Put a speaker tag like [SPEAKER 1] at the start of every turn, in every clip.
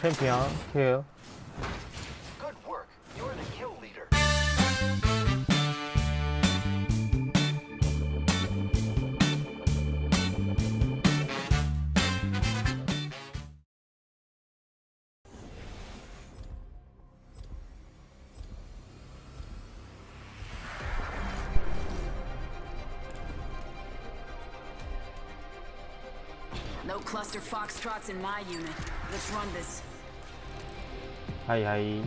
[SPEAKER 1] 캠핑
[SPEAKER 2] 캠요 Cluster foxtrots in my unit. Let's run this.
[SPEAKER 3] Hi, hi.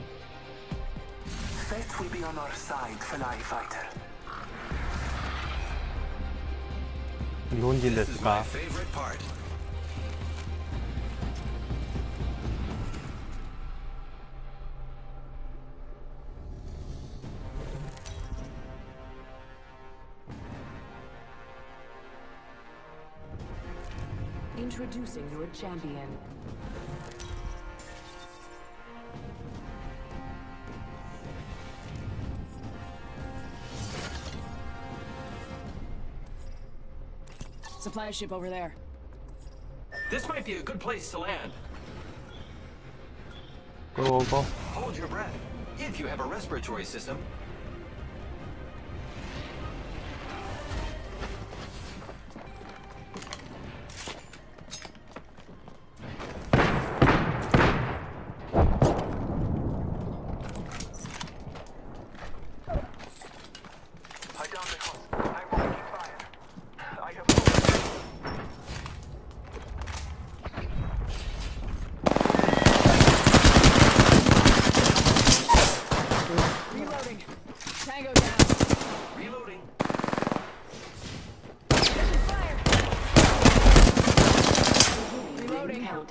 [SPEAKER 4] Fate will be on our side, Fly Fighter.
[SPEAKER 1] This is my favorite part.
[SPEAKER 5] Introducing your champion.
[SPEAKER 2] Supply ship over there.
[SPEAKER 1] This might be a good place to land.
[SPEAKER 3] Go, 고고
[SPEAKER 1] Hold your breath. If you have a respiratory system,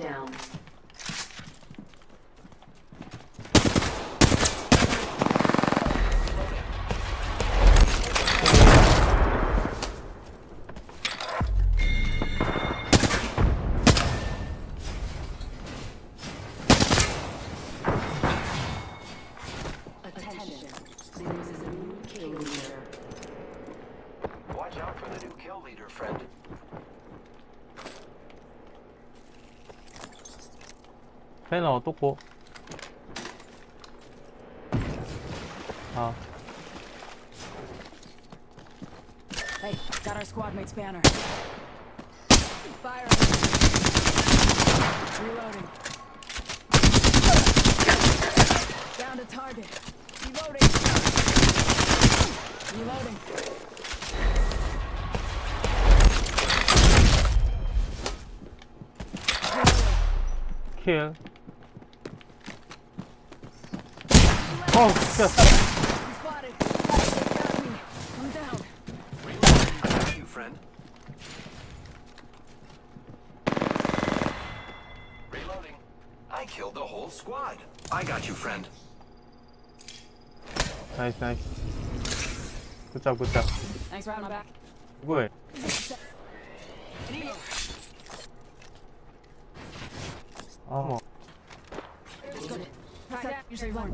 [SPEAKER 2] Reloading.
[SPEAKER 1] 飞
[SPEAKER 3] 了我都过。好。
[SPEAKER 2] Hey, got our squad mate's banner. Fire. Reloading. Down to target. Reloading. Reloading. Kill. Oh!
[SPEAKER 1] I killed the whole squad. I got you, friend.
[SPEAKER 3] Nice, nice. Good job, good job.
[SPEAKER 2] Thanks for having my back.
[SPEAKER 3] Good. Oh.
[SPEAKER 2] Good. Usually one.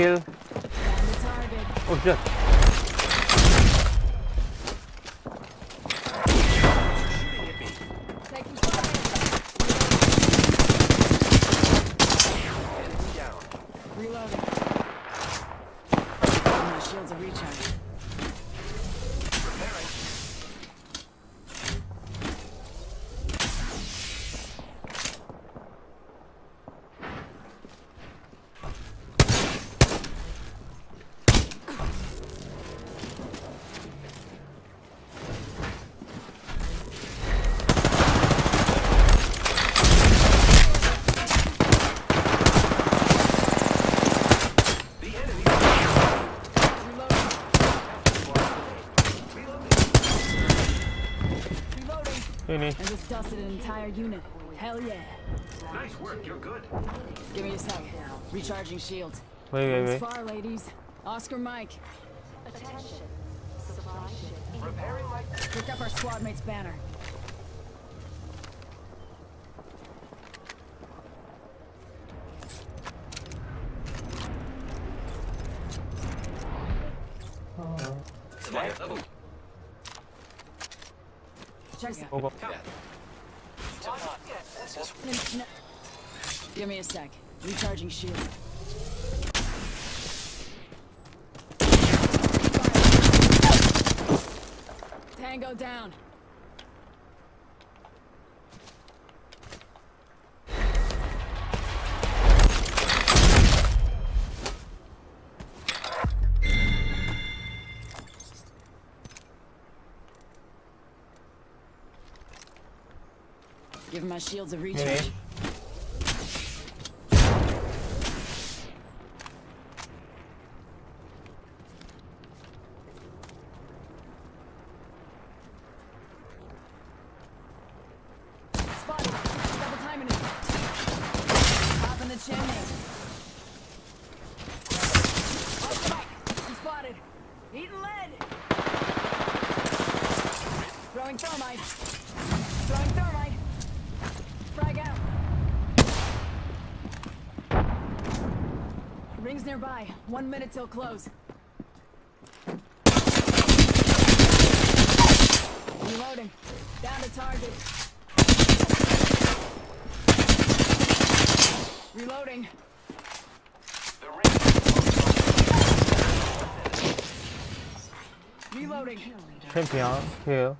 [SPEAKER 1] fire. Enemy down. Reloading.
[SPEAKER 2] My shields are recharged.
[SPEAKER 3] Finish.
[SPEAKER 2] I just dusted an entire unit. Hell yeah.
[SPEAKER 1] Nice work, you're good.
[SPEAKER 2] Give me a sec. Recharging shields.
[SPEAKER 3] Wait, wait,
[SPEAKER 2] As
[SPEAKER 3] wait.
[SPEAKER 2] far, ladies. Oscar Mike.
[SPEAKER 5] Attention. Supply ship.
[SPEAKER 4] Repairing my...
[SPEAKER 2] Pick up our squad mate's banner.
[SPEAKER 1] Survive level.
[SPEAKER 2] Check it out.
[SPEAKER 3] Go, go.
[SPEAKER 2] N- n- Give me a sec. Recharging shield. Tango down. Mike. I'm spotted. Eating. Throwing thermite. Throwing thermite. Frag out. Rings nearby. One minute till close. Reloading. Down to target. Reloading. Reloading.
[SPEAKER 3] Champion. Kill.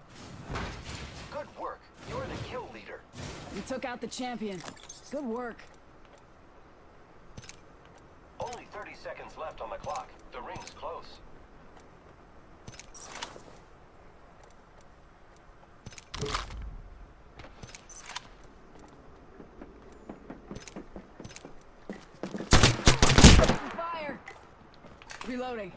[SPEAKER 1] Good work. You're the kill leader.
[SPEAKER 2] We took out the champion. Good work.
[SPEAKER 1] Left on the clock. The ring's close.
[SPEAKER 2] Fire. Reloading.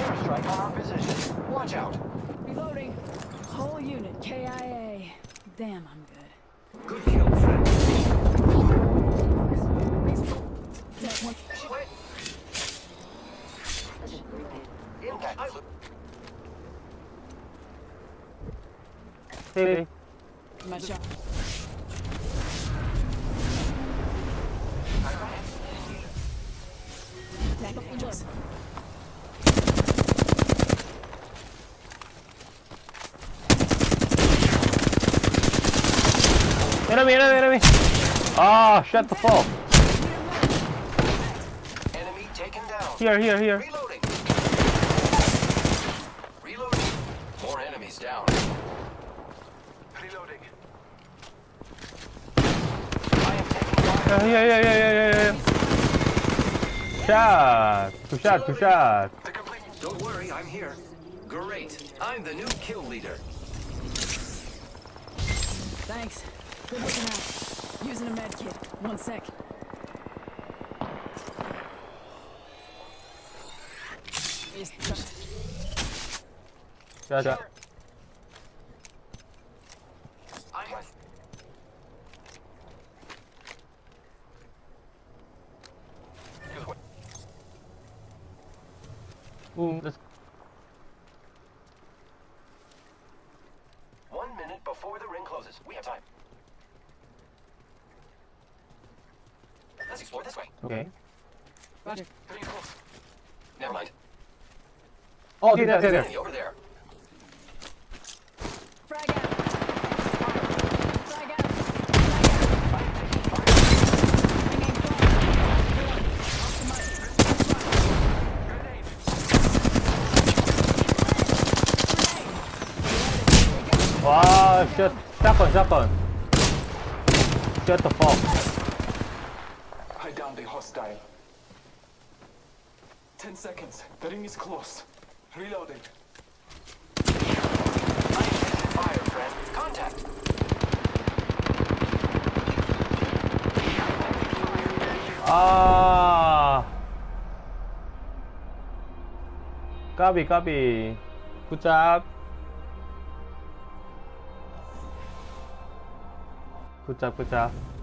[SPEAKER 1] Airstrike on our position. Watch out.
[SPEAKER 2] Reloading. Whole unit. KIA. Damn, I'm good.
[SPEAKER 3] Hey.
[SPEAKER 2] My shot. Tango Angels.
[SPEAKER 3] Enemy, enemy, enemy. Ah, shut the fuck.
[SPEAKER 1] Enemy taken down.
[SPEAKER 3] Here, here, here.
[SPEAKER 1] Reloading. Reloading. More enemies down.
[SPEAKER 4] Reloading.
[SPEAKER 1] I am taking fire.
[SPEAKER 3] Yeah, yeah, yeah, yeah, yeah, yeah. Shot. Two shot, two shot.
[SPEAKER 1] Don't worry, I'm here. Great. I'm the new kill leader.
[SPEAKER 2] Thanks. Good looking out. Using a med kit. One sec.
[SPEAKER 3] Shot, shot.
[SPEAKER 1] I'm
[SPEAKER 3] Boom. Let's
[SPEAKER 1] One minute before the ring closes. We have time. Let's explore this way.
[SPEAKER 3] Okay.
[SPEAKER 2] Roger.
[SPEAKER 4] Close.
[SPEAKER 1] Never mind.
[SPEAKER 3] Oh, there, there, there.
[SPEAKER 1] Enemy over there.
[SPEAKER 2] Frag out. Frag out. Frag out. Bringing fire. Oscar Mike.
[SPEAKER 4] Grenade.
[SPEAKER 3] Wow, Shut, shotgun, shotgun. Shut the fuck.
[SPEAKER 4] I downed a hostile. Ten seconds. The ring is close. Reloading.
[SPEAKER 1] Fire, friend. Contact.
[SPEAKER 3] Ah. Copy, copy. Good job. kucap-kucap.